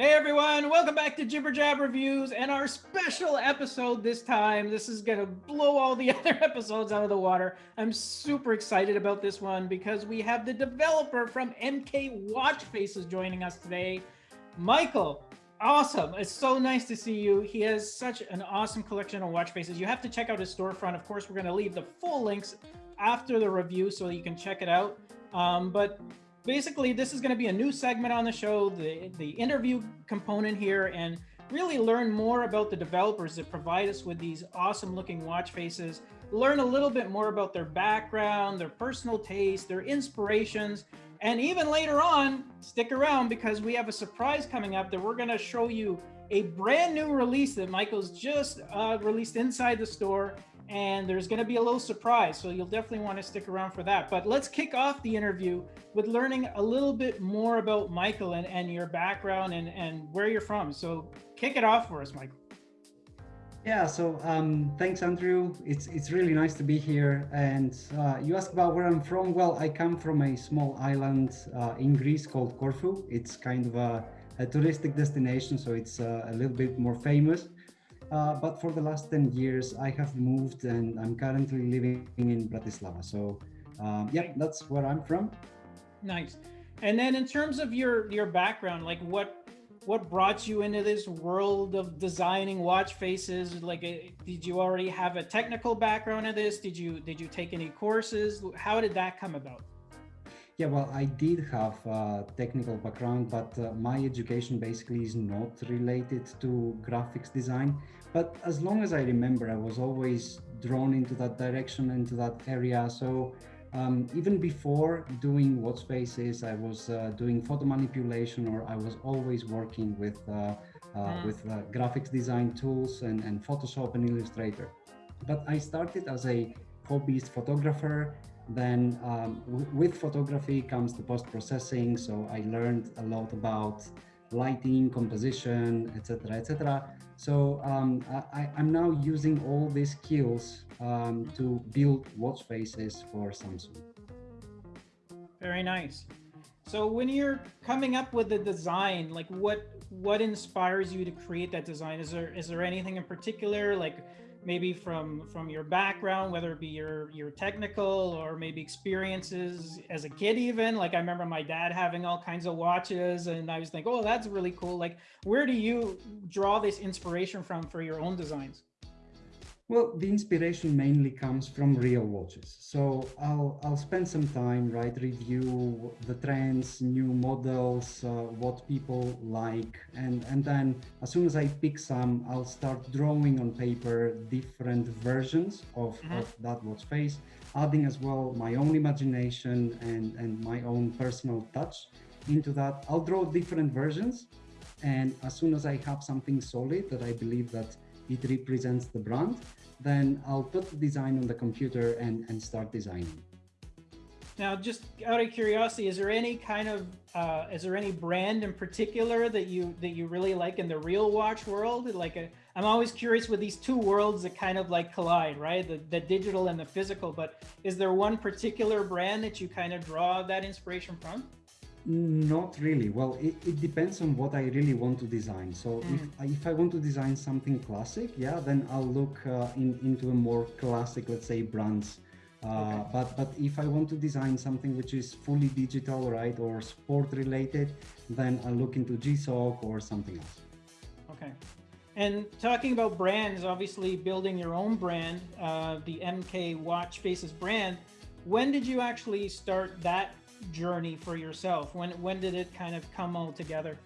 Hey everyone, welcome back to Jibber Jab Reviews and our special episode this time. This is going to blow all the other episodes out of the water. I'm super excited about this one because we have the developer from MK Watch Faces joining us today. Michael, awesome. It's so nice to see you. He has such an awesome collection of watch faces. You have to check out his storefront. Of course, we're going to leave the full links after the review so you can check it out. Um, but basically this is going to be a new segment on the show, the, the interview component here, and really learn more about the developers that provide us with these awesome looking watch faces, learn a little bit more about their background, their personal taste, their inspirations, and even later on, stick around because we have a surprise coming up that we're going to show you a brand new release that Michael's just uh, released inside the store and there's going to be a little surprise. So you'll definitely want to stick around for that. But let's kick off the interview with learning a little bit more about Michael and, and your background and, and where you're from. So kick it off for us, Michael. Yeah, so um, thanks, Andrew. It's it's really nice to be here. And uh, you asked about where I'm from. Well, I come from a small island uh, in Greece called Corfu. It's kind of a, a touristic destination, so it's uh, a little bit more famous. Uh, but for the last 10 years, I have moved and I'm currently living in Bratislava. So um, yeah, that's where I'm from. Nice. And then in terms of your, your background, like what, what brought you into this world of designing watch faces? Like, uh, did you already have a technical background in this? Did you, did you take any courses? How did that come about? Yeah, well, I did have a technical background, but uh, my education basically is not related to graphics design. But as long as I remember, I was always drawn into that direction, into that area. So um, even before doing watch faces, I was uh, doing photo manipulation, or I was always working with uh, uh, mm. with uh, graphics design tools and, and Photoshop and Illustrator. But I started as a hobbyist photographer then um, with photography comes the post-processing. So I learned a lot about lighting, composition, etc., etc. So um, I, am now using all these skills um, to build watch faces for Samsung. Very nice. So when you're coming up with the design, like what what inspires you to create that design? Is there is there anything in particular like maybe from from your background, whether it be your your technical or maybe experiences as a kid even. Like I remember my dad having all kinds of watches and I was thinking, oh, that's really cool. Like where do you draw this inspiration from for your own designs? Well, the inspiration mainly comes from real watches. So I'll, I'll spend some time, right, review the trends, new models, uh, what people like. And, and then as soon as I pick some, I'll start drawing on paper different versions of, mm -hmm. of that watch face, adding as well my own imagination and, and my own personal touch into that. I'll draw different versions. And as soon as I have something solid that I believe that it represents the brand, then I'll put the design on the computer and, and start designing. Now, just out of curiosity, is there any kind of, uh, is there any brand in particular that you that you really like in the real watch world? Like, i am always curious with these two worlds that kind of like collide, right? The, the digital and the physical. But is there one particular brand that you kind of draw that inspiration from? Not really. Well, it, it depends on what I really want to design. So mm. if, if I want to design something classic, yeah, then I'll look uh, in, into a more classic, let's say, brands. Uh, okay. But but if I want to design something which is fully digital, right, or sport related, then I'll look into G-Shock or something else. Okay. And talking about brands, obviously building your own brand, uh, the MK Watch Faces brand, when did you actually start that journey for yourself? When when did it kind of come all together?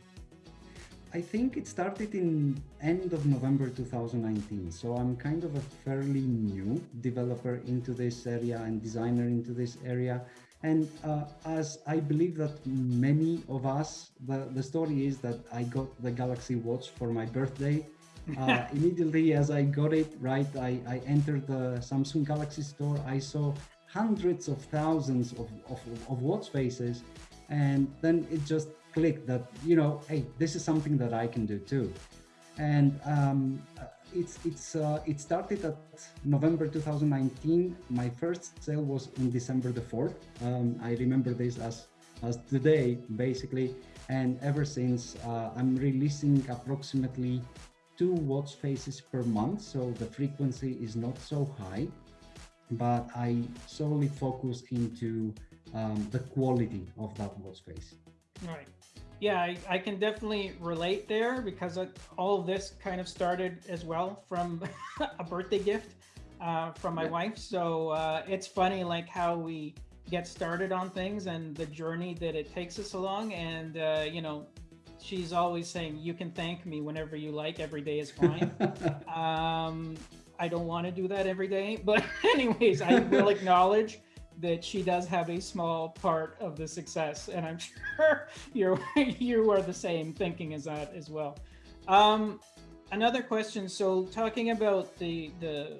I think it started in end of November 2019. So I'm kind of a fairly new developer into this area and designer into this area. And uh, as I believe that many of us, the, the story is that I got the Galaxy Watch for my birthday. Uh, immediately as I got it, right, I, I entered the Samsung Galaxy store. I saw hundreds of thousands of, of, of watch faces. And then it just clicked that, you know, hey, this is something that I can do too. And um, it's, it's, uh, it started at November 2019. My first sale was in December the 4th. Um, I remember this as as today, basically. And ever since, uh, I'm releasing approximately two watch faces per month, so the frequency is not so high, but I solely focus into um, the quality of that workspace. Right. Yeah, I, I can definitely relate there because all of this kind of started as well from a birthday gift uh, from my yeah. wife. So uh, it's funny like how we get started on things and the journey that it takes us along. And, uh, you know, she's always saying, you can thank me whenever you like, every day is fine. um, I don't want to do that every day. But anyways, I will acknowledge that she does have a small part of the success. And I'm sure you're, you are the same thinking as that as well. Um, another question. So talking about the, the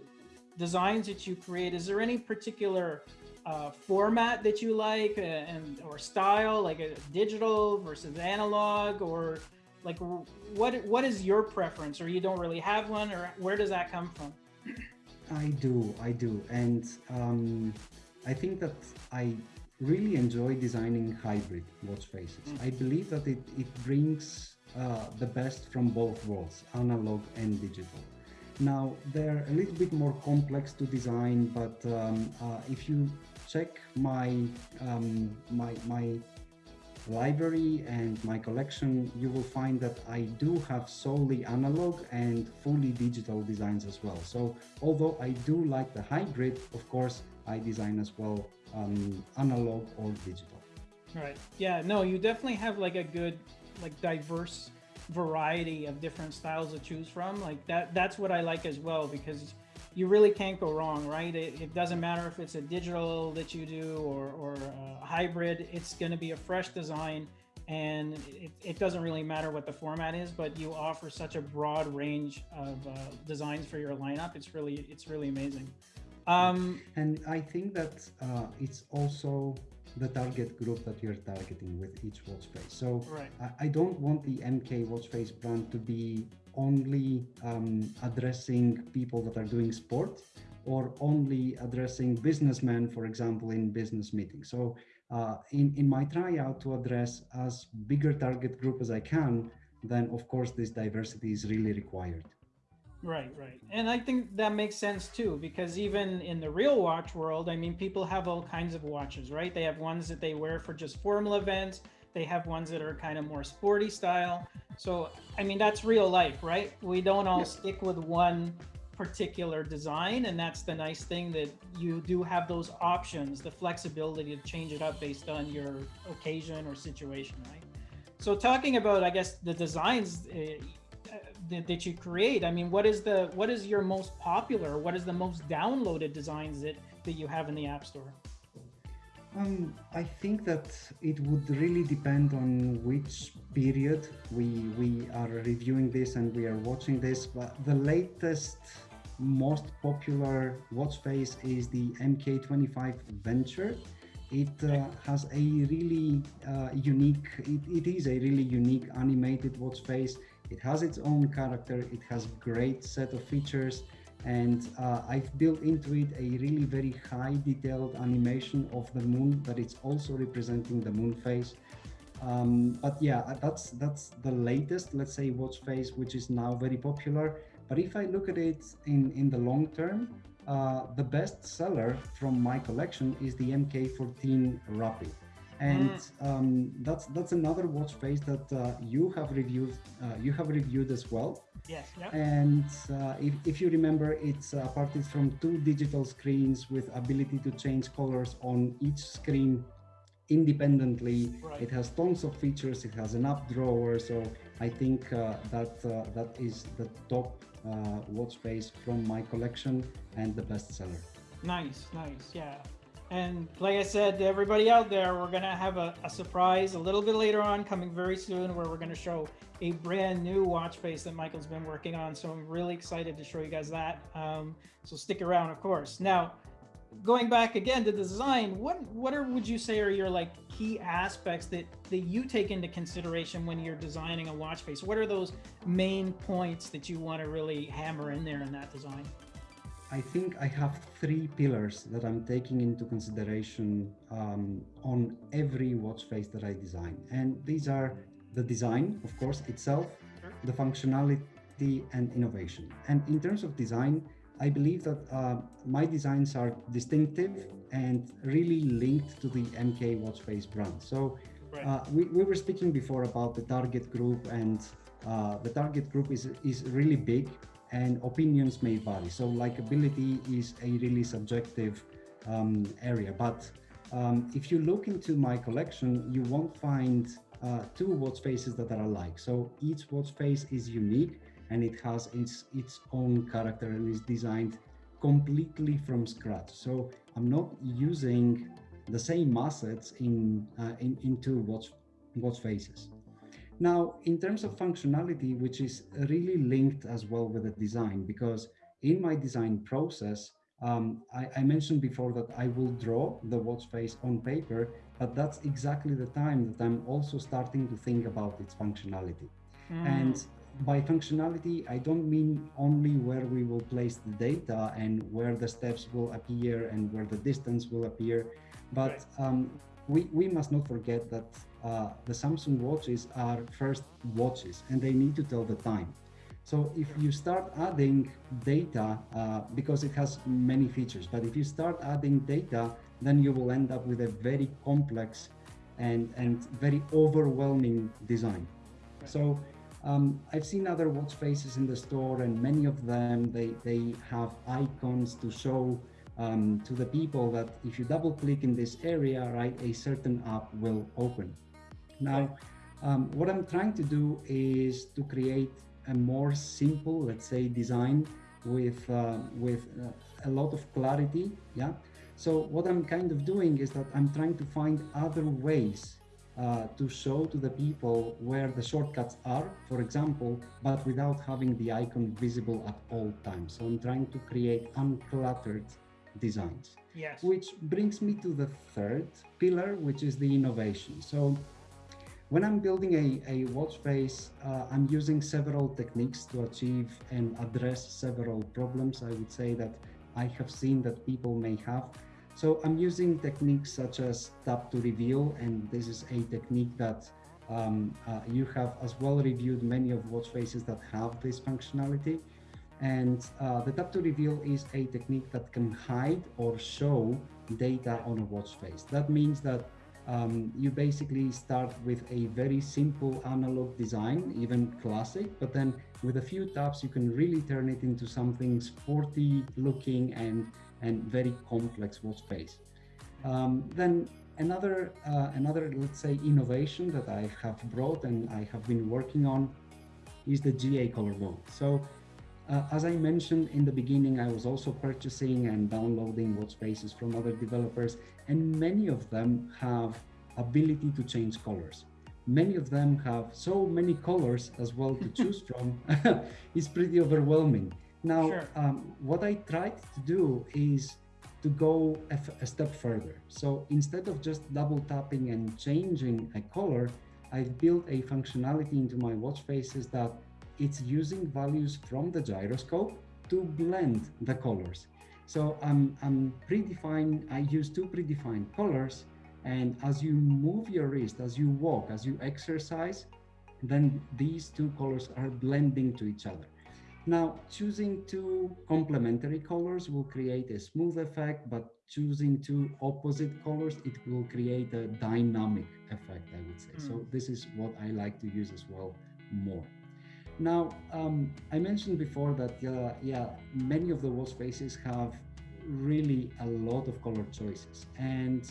designs that you create, is there any particular uh, format that you like uh, and or style, like a digital versus analog, or like what what is your preference, or you don't really have one, or where does that come from? I do, I do, and um, I think that I really enjoy designing hybrid watch faces. Mm. I believe that it, it brings uh, the best from both worlds, analog and digital. Now, they're a little bit more complex to design, but um, uh, if you check my, um, my, my library and my collection, you will find that I do have solely analog and fully digital designs as well. So although I do like the hybrid, of course, I design as well um, analog or digital. Right. Yeah, no, you definitely have like a good, like diverse variety of different styles to choose from. Like that, that's what I like as well, because you really can't go wrong, right? It, it doesn't matter if it's a digital that you do or, or a hybrid, it's going to be a fresh design and it, it, doesn't really matter what the format is, but you offer such a broad range of uh, designs for your lineup. It's really, it's really amazing. Um, and I think that uh, it's also the target group that you're targeting with each watch face. So right. I, I, don't want the MK watch face brand to be only um, addressing people that are doing sport or only addressing businessmen, for example, in business meetings. So uh, in, in my tryout to address as bigger target group as I can, then of course this diversity is really required. Right, right. And I think that makes sense too, because even in the real watch world, I mean, people have all kinds of watches, right? They have ones that they wear for just formal events. They have ones that are kind of more sporty style. So, I mean, that's real life, right? We don't all stick with one particular design. And that's the nice thing that you do have those options, the flexibility to change it up based on your occasion or situation, right? So talking about, I guess, the designs, uh, that, that you create i mean what is the what is your most popular what is the most downloaded designs that that you have in the app store um, I think that it would really depend on which period we we are reviewing this and we are watching this. But the latest, most popular watch face is the MK25 Venture. It uh, has a really uh, unique. It, it is a really unique animated watch face. It has its own character, it has great set of features, and uh, I've built into it a really very high detailed animation of the moon that it's also representing the moon phase. Um, but yeah, uh, that's that's the latest, let's say, watch face, which is now very popular. But if I look at it in, in the long term, uh, the best seller from my collection is the MK14 Rapid and mm. um, that's that's another watch face that uh, you have reviewed uh, you have reviewed as well yes yep. and uh, if, if you remember it's uh, parted from two digital screens with ability to change colors on each screen independently. Right. it has tons of features. It has an app drawer. So i think uh, that uh, that is the top watch face from my collection and the best seller. Nice nice yeah and like I said to everybody out there, we're going to have a, a, surprise a little bit later on coming very soon where we're going to show a brand new watch face that Michael's been working on. So I'm really excited to show you guys that. Um, so stick around, of course. Now, going back again to the design, what what are would you say are your like key aspects that that you take into consideration when you're designing a watch face? What are those main points that you want to really hammer in there in that design? I think I have three pillars that I'm taking into consideration um, on every watch face that I design. And these are the design, of course, itself, the functionality and innovation. And in terms of design, I believe that uh, my designs are distinctive and really linked to the MK watch face brand. So uh, we, we were speaking before about the target group and uh, the target group is, is really big and opinions may vary. So likability is a really subjective um, area. But um, if you look into my collection, you won't find uh, two watch faces that are alike. So each watch face is unique and it has its, its own character and is designed completely from scratch. So I'm not using the same assets in, uh, in, in two watch, watch faces. Now, in terms of functionality, which is really linked as well with the design, because in my design process, um, I, I, mentioned before that I will draw the watch face on paper, but that's exactly the time that I'm also starting to think about its functionality. Mm. And by functionality, I don't mean only where we will place the data and where the steps will appear and where the distance will appear, but um, we, we must not forget that uh, the Samsung watches are first watches and they need to tell the time. So if you start adding data, uh, because it has many features, but if you start adding data, then you will end up with a very complex and, and very overwhelming design. So um, I've seen other watch faces in the store and many of them, they, they have icons to show um, to the people that if you double click in this area, right, a certain app will open. Now, um, what I'm trying to do is to create a more simple, let's say, design with uh, with uh, a lot of clarity. Yeah. So what I'm kind of doing is that I'm trying to find other ways uh, to show to the people where the shortcuts are, for example, but without having the icon visible at all times. So I'm trying to create uncluttered designs. Yes. Which brings me to the third pillar, which is the innovation. So when I'm building a, a watch face, uh, I'm using several techniques to achieve and address several problems I would say that I have seen that people may have. So I'm using techniques such as tap to reveal, and this is a technique that um, uh, you have as well reviewed many of watch faces that have this functionality. And uh, the tap to reveal is a technique that can hide or show data on a watch face. That means that um, you basically start with a very simple analog design, even classic, but then with a few taps, you can really turn it into something sporty looking and, and very complex watch face. Um, then another, uh, another, let's say, innovation that I have brought and I have been working on is the GA color mode. So uh, as I mentioned in the beginning, I was also purchasing and downloading watch faces from other developers, and many of them have ability to change colors. Many of them have so many colors as well to choose from. it's pretty overwhelming. Now, sure. um, what I tried to do is to go a, step further. So instead of just double tapping and changing a color, I've built a functionality into my watch faces that it's using values from the gyroscope to blend the colors. So I'm, I'm predefined, I use two predefined colors and as you move your wrist, as you walk, as you exercise, then these two colors are blending to each other. Now, choosing two complementary colors will create a smooth effect, but choosing two opposite colors, it will create a dynamic effect, I would say. Mm. So hmm. this is what I like to use as well more. Now, um, I mentioned before that, uh, yeah, many of the watch faces have really a lot of color choices. And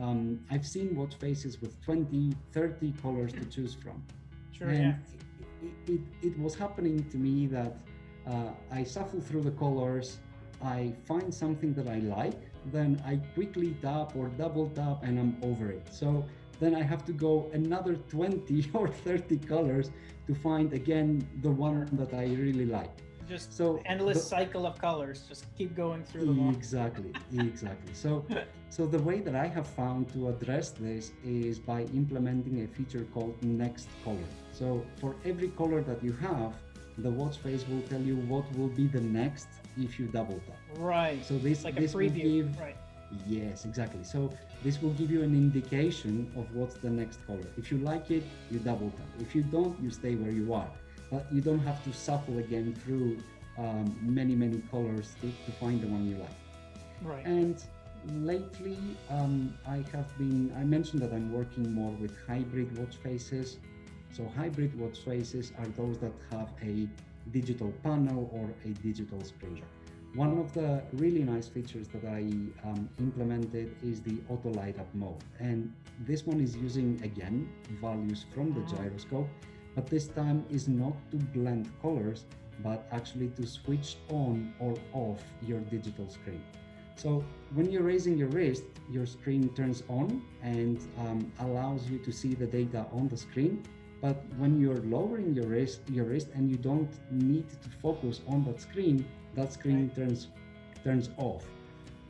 um, I've seen watch faces with 20, 30 colors to choose from. Sure, and yeah. It, it, it, was happening to me that uh, I shuffle through the colors, I find something that I like, then I quickly tap or double tap and I'm over it. So then I have to go another 20 or 30 colors to find again the one that I really like. Just so endless the, cycle of colors. Just keep going through them. Exactly, exactly. So, so the way that I have found to address this is by implementing a feature called Next Color. So for every color that you have, the watch face will tell you what will be the next if you double tap. Right. So this like this will give right. Yes, exactly. So this will give you an indication of what's the next color. If you like it, you double tap. If you don't, you stay where you are. But you don't have to shuffle again through um, many, many colors to, to find the one you like. Right. And lately, um, I have been, I mentioned that I'm working more with hybrid watch faces. So hybrid watch faces are those that have a digital panel or a digital screen. One of the really nice features that I um, implemented is the auto light up mode. And this one is using, again, values from the gyroscope, but this time is not to blend colors, but actually to switch on or off your digital screen. So when you're raising your wrist, your screen turns on and um, allows you to see the data on the screen. But when you're lowering your wrist, your wrist and you don't need to focus on that screen, that screen turns turns off.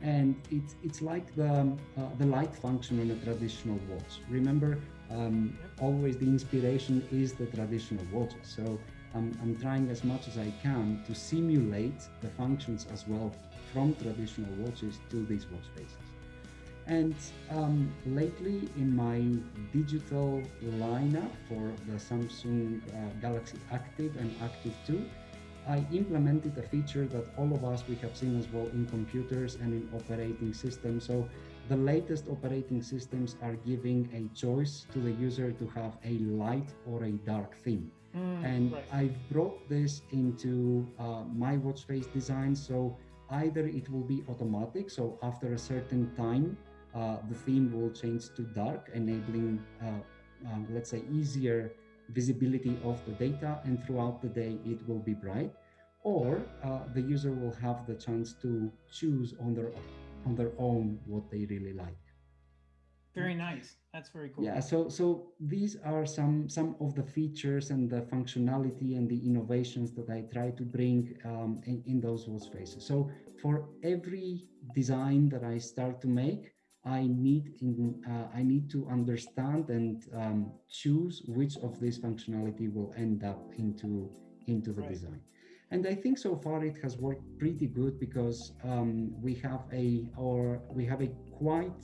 And it's it's like the uh, the light function on a traditional watch. Remember, um, always the inspiration is the traditional watch So I'm, I'm trying as much as I can to simulate the functions as well from traditional watches to these watch faces. And um, lately in my digital lineup for the Samsung uh, Galaxy Active and Active 2, I implemented a feature that all of us we have seen as well in computers and in operating systems. So the latest operating systems are giving a choice to the user to have a light or a dark theme. Mm, And right. I've brought this into uh, my watch face design. So either it will be automatic. So after a certain time, uh, the theme will change to dark, enabling, uh, um, let's say, easier visibility of the data. And throughout the day, it will be bright. Or uh, the user will have the chance to choose on their on their own what they really like. Very nice. That's very cool. Yeah, so so these are some some of the features and the functionality and the innovations that I try to bring um, in, in those watch faces. So for every design that I start to make, I need in uh, I need to understand and um, choose which of this functionality will end up into into the Right. design. And I think so far it has worked pretty good because um, we have a or we have a quite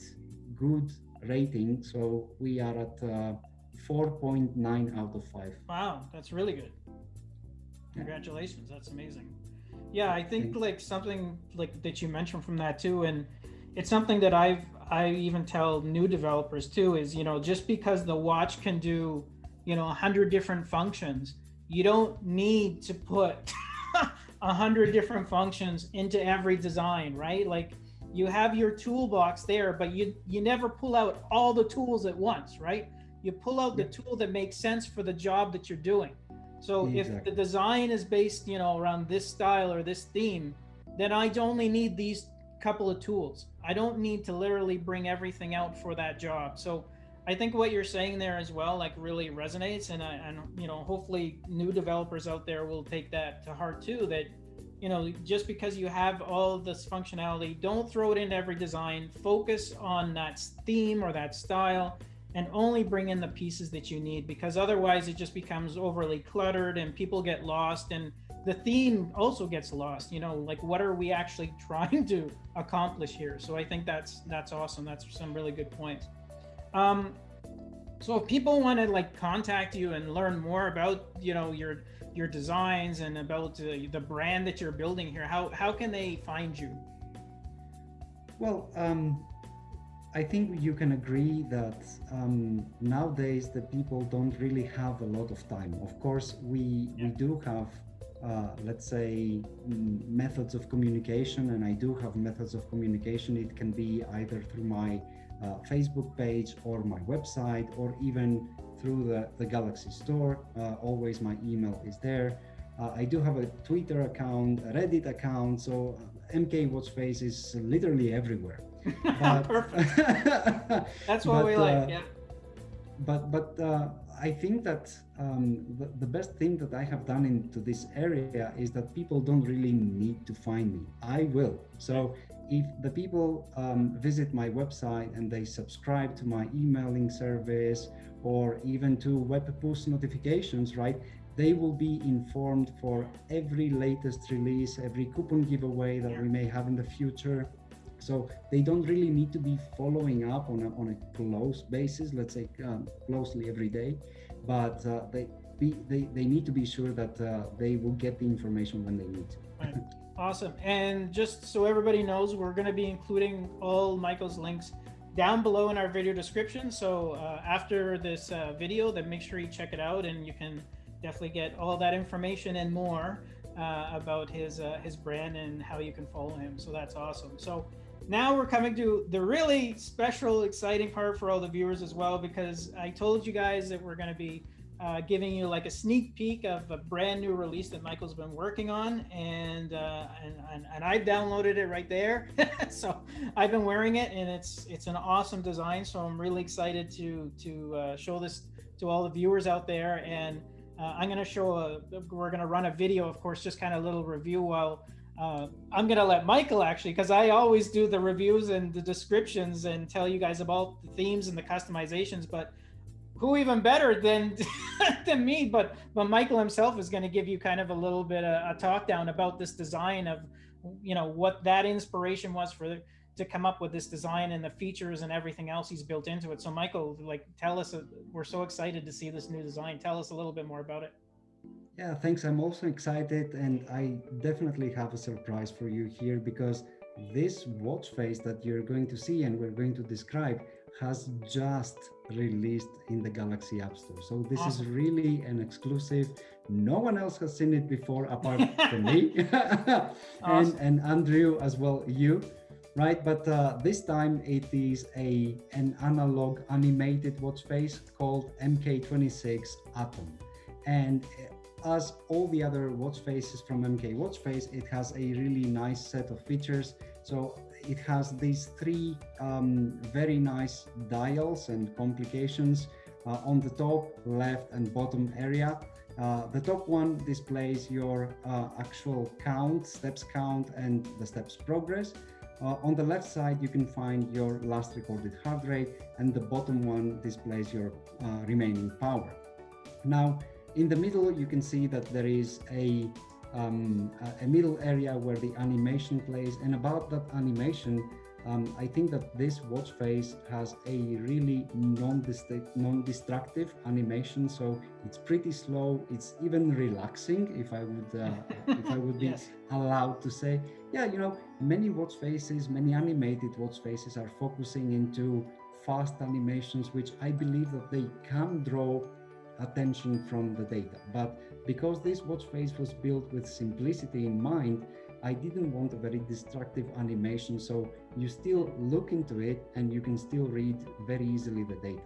good rating. So we are at uh, 4.9 out of 5. Wow, that's really good. Congratulations, that's amazing. Yeah, I think Thanks. like something like that you mentioned from that too, and it's something that I've I even tell new developers too is you know just because the watch can do you know a hundred different functions, you don't need to put a hundred different functions into every design, right? Like you have your toolbox there, but you you never pull out all the tools at once, right? You pull out the tool that makes sense for the job that you're doing. So if the design is based, you know, around this style or this theme, then I only need these couple of tools. I don't need to literally bring everything out for that job. So I think what you're saying there as well, like really resonates. And I, and you know, hopefully new developers out there will take that to heart too, that, you know, just because you have all this functionality, don't throw it into every design, focus on that theme or that style and only bring in the pieces that you need because otherwise it just becomes overly cluttered and people get lost and the theme also gets lost you know like what are we actually trying to accomplish here? So i think that's that's awesome. That's some really good points. Um so if people want to like contact you and learn more about you know your your designs and about uh, the brand that you're building here how how can they find you? Well, um, I think you can agree that um, nowadays the people don't really have a lot of time. Of course, we we do have, let's say, mm, methods of communication, and I do have methods of communication. It can be either through my uh, Facebook page or my website, or even through the, the Galaxy Store. Uh, always my email is there. Uh, I do have a Twitter account, a Reddit account, so uh, MK Watchface is literally everywhere. But- perfect that's what but, we like uh, yeah but but uh, I think that um, the, the best thing that I have done into this area is that people don't really need to find me. I will. So if the people um, visit my website and they subscribe to my emailing service or even to web push notifications, right? They will be informed for every latest release, every coupon giveaway that we may have in the future. So they don't really need to be following up on a, on a close basis, let's say um, closely every day, but uh, they, be, they, they need to be sure that uh, they will get the information when they need to. Right. Awesome. And just so everybody knows, we're going to be including all Michael's links down below in our video description. So uh, after this uh, video, then make sure you check it out and you can definitely get all that information and more uh, about his uh, his brand and how you can follow him. So that's awesome. So now we're coming to the really special, exciting part for all the viewers as well, because I told you guys that we're going to be uh, giving you like a sneak peek of a brand new release that Michael's been working on, and uh, and, and, and I've downloaded it right there. so I've been wearing it, and it's it's an awesome design. So I'm really excited to to uh, show this to all the viewers out there, and uh, I'm going to show a we're going to run a video, of course, just kind of a little review while. Uh, I'm gonna let Michael actually, because I always do the reviews and the descriptions and tell you guys about the themes and the customizations. But who even better than than me? But but michael himself is going to give you kind of a little bit of a talk down about this design of you know what that inspiration was for to come up with this design and the features and everything else he's built into it. So michael like tell us uh, we're so excited to see this new design. Tell us a little bit more about it yeah thanks i'm also excited and i definitely have a surprise for you here because this watch face that you're going to see and we're going to describe has just released in the Galaxy App Store. So this awesome. is really an exclusive. No one else has seen it before apart from me and, and Andrew as well, you, right? But uh, this time it is a an analog animated watch face called MK26 Atom. And as all the other watch faces from MK Watch Face, it has a really nice set of features. So it has these three um, very nice dials and complications uh, on the top, left and bottom area. Uh, the top one displays your uh, actual count, steps count and the steps progress. Uh, on the left side, you can find your last recorded heart rate and the bottom one displays your uh, remaining power. Now, in the middle, you can see that there is a um, a middle area where the animation plays. And about that animation, um, I think that this watch face has a really non-destructive animation, so it's pretty slow. It's even relaxing, if I would, uh, if I would be yes. allowed to say. Yeah, you know, many watch faces, many animated watch faces are focusing into fast animations, which I believe that they can draw attention from the data. But because this watch face was built with simplicity in mind, I didn't want a very destructive animation. So you still look into it and you can still read very easily the data.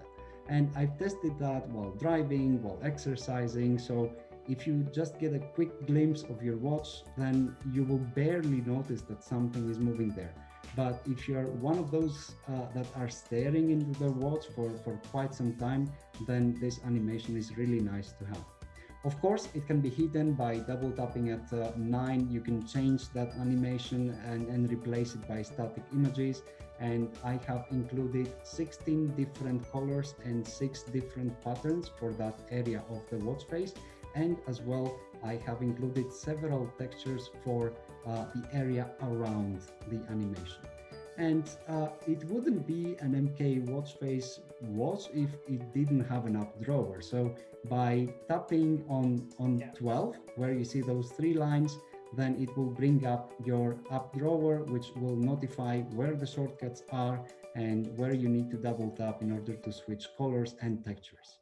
And I've tested that while driving, while exercising. So if you just get a quick glimpse of your watch, then you will barely notice that something is moving there. But if you're one of those uh, that are staring into the watch for, for quite some time, then this animation is really nice to have. Of course, it can be hidden by double tapping at uh, 9. You can change that animation and, and replace it by static images. And I have included 16 different colors and 6 different patterns for that area of the watch face. And as well, I have included several textures for the area around the animation. And uh, it wouldn't be an MK watch face watch if it didn't have an app drawer. So by tapping on, on yeah. 12, where you see those three lines, then it will bring up your app drawer, which will notify where the shortcuts are and where you need to double tap in order to switch colors and textures.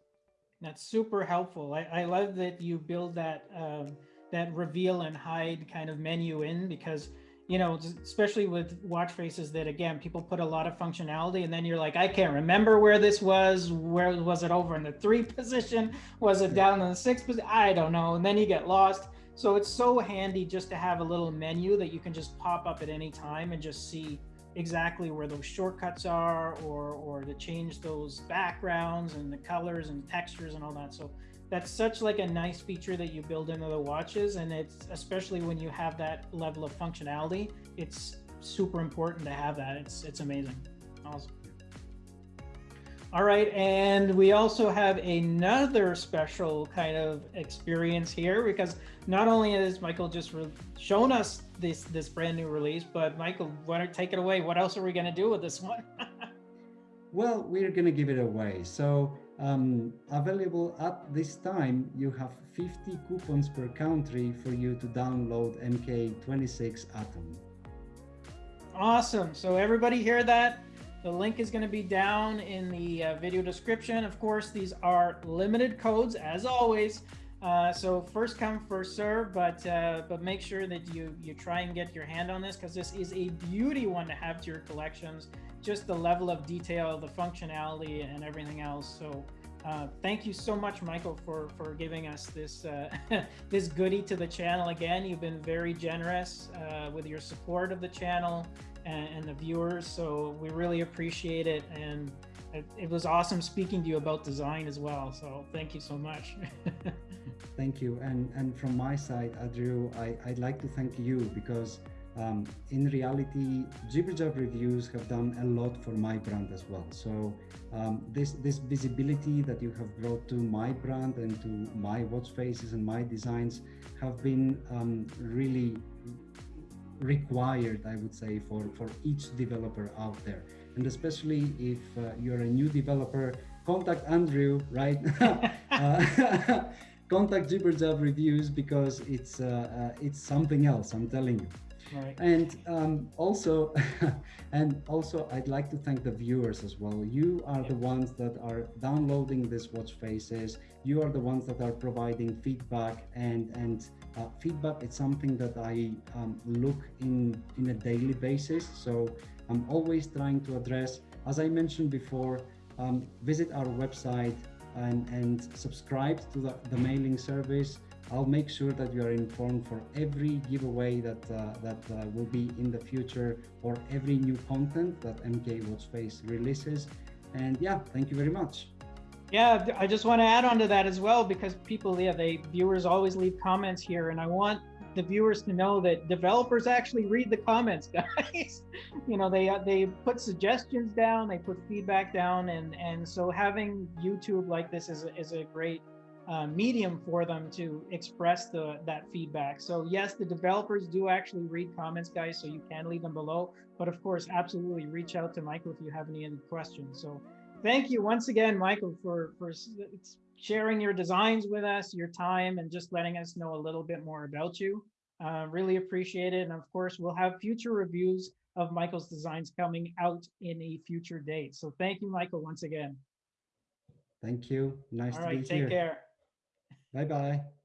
That's super helpful. I, I love that you build that um, that reveal and hide kind of menu in because you know especially with watch faces that again people put a lot of functionality and then you're like i can't remember where this was where was it over in the three position? Was it down in the six position i don't know. And then you get lost. So it's so handy just to have a little menu that you can just pop up at any time and just see exactly where those shortcuts are or or to change those backgrounds and the colors and textures and all that. So that's such like a nice feature that you build into the watches and it's especially when you have that level of functionality it's super important to have that it's it's amazing awesome All right, and we also have another special kind of experience here because not only has Michael just shown us this this brand new release, but Michael, why don't take it away? What else are we going to do with this one? well, we're going to give it away. So um, available at this time, you have 50 coupons per country for you to download MK26 Atom. Awesome. So everybody hear that? The link is going to be down in the uh, video description. Of course, these are limited codes as always. Uh, so first come, first serve, but uh, but make sure that you you try and get your hand on this because this is a beauty one to have to your collections. Just the level of detail, the functionality, and everything else. So uh, thank you so much, Michael, for for giving us this uh, this goodie to the channel. Again, you've been very generous uh, with your support of the channel and, and the viewers. So we really appreciate it. And it, it, was awesome speaking to you about design as well. So thank you so much. thank you. And, and from my side, Andrew, I, I'd like to thank you because um, in reality, Jibberjab reviews have done a lot for my brand as well. So um, this this visibility that you have brought to my brand and to my watch faces and my designs have been um, really required, I would say, for, for each developer out there. And especially if uh, you're a new developer, contact Andrew, right? uh, contact Jibberjab Reviews because it's, uh, uh, it's something else, I'm telling you. Right. And um, also, and also, I'd like to thank the viewers as well. You are the ones that are downloading this watch faces. You are the ones that are providing feedback and and uh, feedback. It's something that I um, look in in a daily basis. So I'm always trying to address. As I mentioned before, um, visit our website and and subscribe to the, the mailing service I'll make sure that you are informed for every giveaway that uh, that uh, will be in the future or every new content that MK Watchface releases. And yeah, thank you very much. Yeah, I just want to add on to that as well because people, yeah, they viewers always leave comments here, and I want the viewers to know that developers actually read the comments, guys. you know, they uh, they put suggestions down, they put feedback down, and and so having YouTube like this is a, is a great uh, medium for them to express the that feedback. So yes, the developers do actually read comments, guys, so you can leave them below. But of course, absolutely reach out to Michael if you have any, any questions. So thank you once again, Michael, for, for sharing your designs with us, your time, and just letting us know a little bit more about you. Uh, really appreciate it. And of course, we'll have future reviews of Michael's designs coming out in a future date. So thank you, Michael, once again. Thank you. Nice All to right, be take here. Take care. Bye-bye.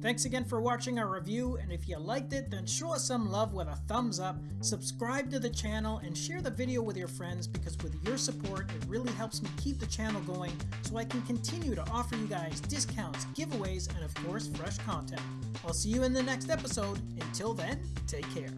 Thanks again for watching our review, and if you liked it, then show us some love with a thumbs up, subscribe to the channel, and share the video with your friends because with your support, it really helps me keep the channel going so I can continue to offer you guys discounts, giveaways, and of course, fresh content. I'll see you in the next episode. Until then, take care.